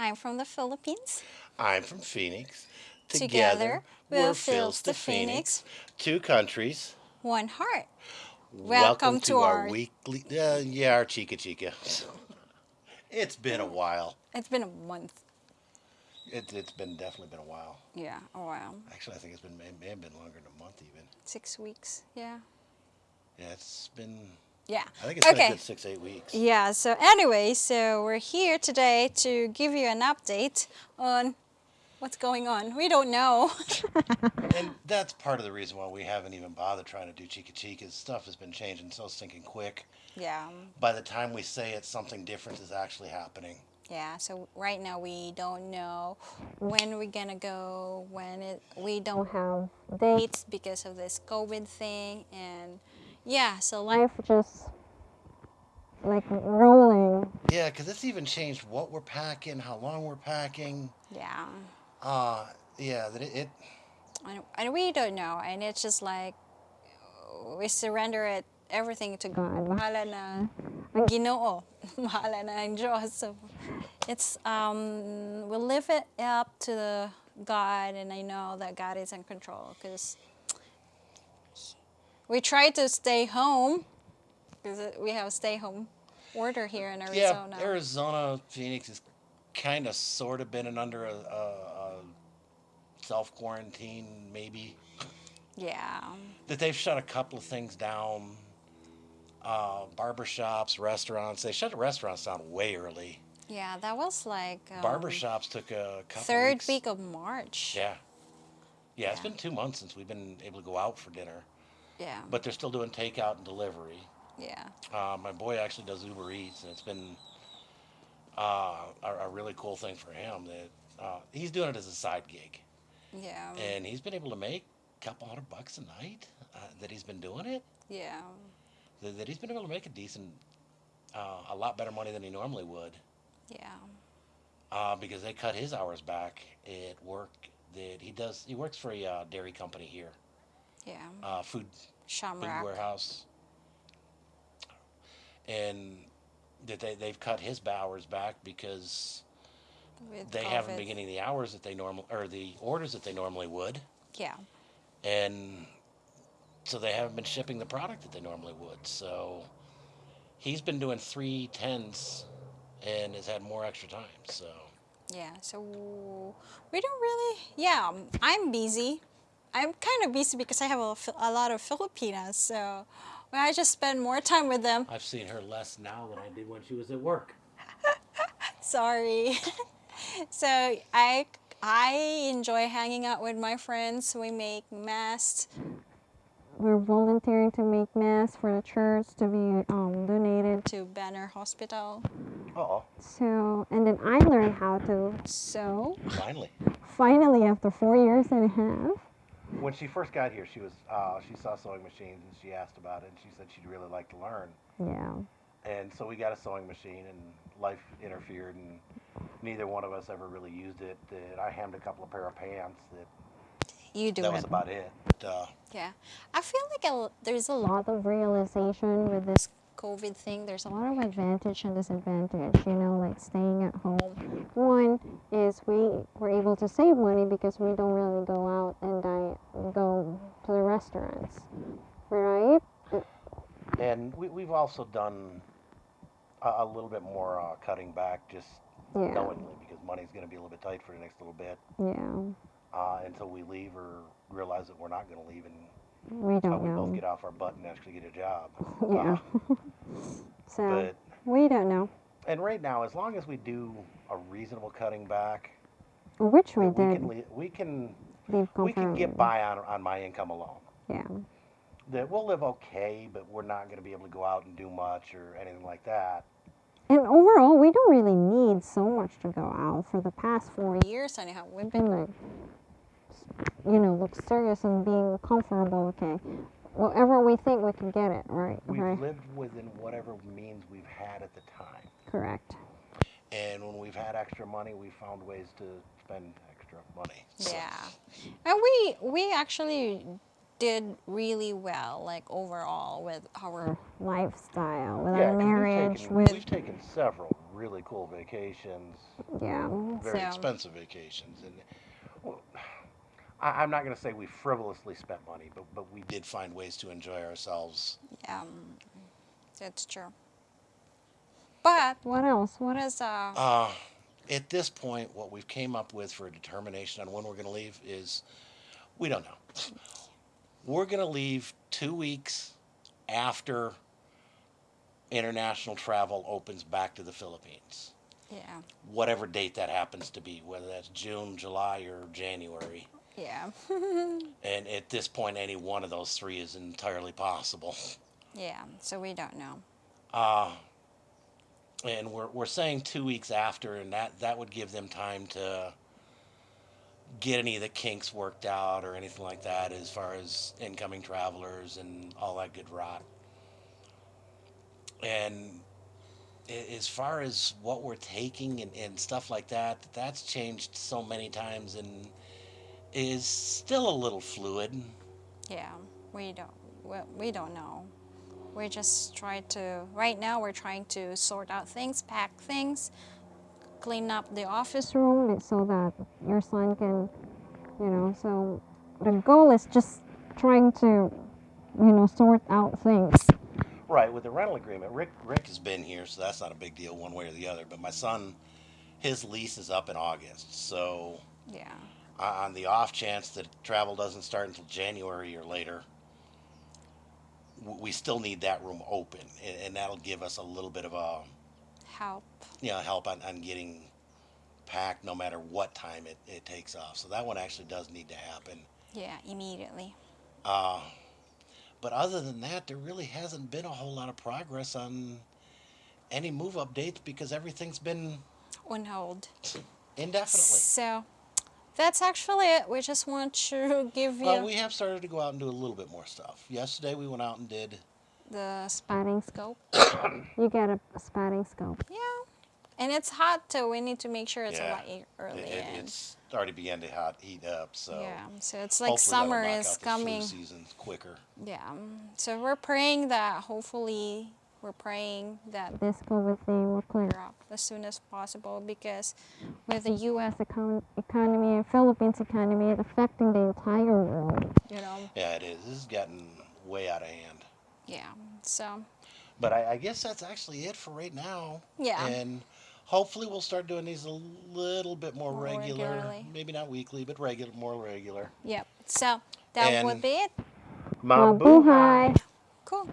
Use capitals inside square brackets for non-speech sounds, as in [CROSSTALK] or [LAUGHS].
I'm from the Philippines. I'm from Phoenix. Together, we'll Phils the Phoenix. Two countries. One heart. Welcome, to, our, weekly, uh, yeah, our Chica Chica. [LAUGHS] it's been a while. It's been a month. It, it's been definitely been a while. Yeah, a while. Actually, I think it's been may, may have been longer than a month even. Six weeks. Yeah. Yeah, it's been. Yeah. I think it's been okay. a good six eight weeks. Yeah. So anyway, so we're here today to give you an update on what's going on. We don't know. [LAUGHS] And [LAUGHS] that's part of the reason why we haven't even bothered trying to do Chica Chica. is Stuff has been changing so stinking quick. yeah. By the time we say it, something different is actually happening. Yeah, so right now we don't know when we're gonna go, when it, we don't have dates because of this COVID thing, and yeah, so life just like rolling. Yeah, because it's even changed what we're packing, how long we're packing. Yeah, Uh, yeah, that it, it and, and we don't know, and it's just like we surrender it everything to God. Mahala na ang Ginoo. [LAUGHS] Mahala na ang Diyos. So it's um we live it up to the God, and I know that God is in control because we try to stay home because we have a stay home order here in Arizona. Yeah, Arizona, Phoenix has kind of sort of been under a, a, a self quarantine, maybe. Yeah. That they've shut a couple of things down. Uh, barbershops, restaurants. They shut the restaurants down way early. Yeah, that was like um, Barbershops took a couple third weeks. week of March. Yeah. Yeah, it's Yeah. been two months since we've been able to go out for dinner, Yeah. but they're still doing takeout and delivery. yeah. Uh, my boy actually does Uber Eats, and it's been uh, a, a really cool thing for him. That uh, he's doing it as a side gig, Yeah. and he's been able to make a couple hundred bucks a night uh, that he's been doing it. yeah. That, that he's been able to make a decent, uh, a lot better money than he normally would, Yeah. uh, because they cut his hours back at work. That he does, he works for a uh, dairy company here, Yeah. uh, food food warehouse, and that they they've cut his hours back because with they haven't COVID. been getting the hours that they normal or the orders that they normally would, Yeah. and so they haven't been shipping the product that they normally would. So he's been doing three tens and has had more extra time. So Yeah. So we don't really. Yeah. I'm busy. I'm kind of busy because I have a, a lot of Filipinas. So I just spend more time with them. I've seen her less now than I did when she was at work. [LAUGHS] Sorry. [LAUGHS] so I I enjoy hanging out with my friends. We make masks. We're volunteering to make masks for the church to be um, donated to Banner Hospital. Oh, So and then I learned how to sew. finally. Finally, after four years and a half. When she first got here, she was uh, she saw sewing machines and she asked about it. and She said she'd really like to learn. Yeah. And so we got a sewing machine, and life interfered, and neither one of us ever really used it. That I hemmed a couple of pair of pants. That You do that was about it. Uh, Yeah, I feel like a, l- there's a lot of realization with this COVID thing. There's a lot of advantage and disadvantage, you know, like staying at home. One is we were able to save money because we don't really go out and diet, go to the restaurants, right? and we, we've also done a, a little bit more uh, cutting back, just Yeah, knowingly, because money's going to be a little bit tight for the next little bit yeah. uh, until we leave or realize that we're not going to leave, and We don't we both get off our butt and actually get a job. [LAUGHS] Yeah. Uh, [LAUGHS] So but we don't know, and right now, as long as we do a reasonable cutting back, which we we can did. li- we can Leave we can get by on on my income alone. Yeah. That we'll live okay, but we're not going to be able to go out and do much or anything like that. And overall, we don't really need so much to go out. For the past four years, anyhow, we've been like, you know, luxurious and being comfortable. Okay, whatever we think we can get it, right? We've right. lived within whatever means we've had at the time. Correct. And when we've had extra money, we found ways to spend extra money. So, Yeah, and we we actually did really well, like overall, with our lifestyle, with yeah, our 'cause we've marriage, taken- with we've taken several really cool vacations, Yeah. very so, expensive vacations, and well, I, I'm not going to say we frivolously spent money, but but we We did find ways to enjoy ourselves. Yeah, that's true. But what else? What is uh? Uh, at this point, what we've came up with for a determination on when we're going to leave is we don't know. We're going to leave two weeks after international travel opens back to the Philippines. yeah. Whatever date that happens to be, whether that's June, July, or January. Yeah. [LAUGHS] And at this point, any one of those three is entirely possible. yeah. So we don't know. Uh, and we're, we're saying two weeks after, and that, that would give them time to get any of the kinks worked out or anything like that as far as incoming travelers and all that good rot. And as far as what we're taking and, and stuff like that, that's changed so many times and is still a little fluid. Yeah. We don't. We, we don't know. We just try to. Right now, we're trying to sort out things, pack things, clean up the office room so that your son can, you know. So the goal is just trying to, you know, sort out things. Right, with the rental agreement, Rick Rick has been here, so that's not a big deal one way or the other. But my son, his lease is up in August, so Yeah. Uh, on the off chance that travel doesn't start until January or later, we still need that room open, and, and that'll give us a little bit of a Help. you know help on, on getting packed, no matter what time it, it takes off. So that one actually does need to happen. Yeah. Immediately. Uh, but other than that, there really hasn't been a whole lot of progress on any move updates because everything's been On hold. indefinitely. So that's actually it. We just want to [LAUGHS] give you Well, we have started to go out and do a little bit more stuff. Yesterday we went out and did. the spotting scope. [COUGHS] you get a spotting scope. Yeah. And it's hot so We need to make sure it's Yeah. a lot early. It, it- it's already began to hot heat up, so yeah. So it's like summer knock is out the coming. Flu season quicker. Yeah. So we're praying that hopefully we're praying that this COVID thing will clear up as soon as possible because with the U.S. Econ- economy and Philippines economy, it's affecting the entire world. You know. Yeah, it is. This is getting way out of hand. Yeah. So But I, I guess that's actually it for right now. Yeah. And hopefully we'll start doing these a little bit more, More regular. regularly. Maybe not weekly, but regular, more regular. yep. So that would be it. Mabuhay. Cool.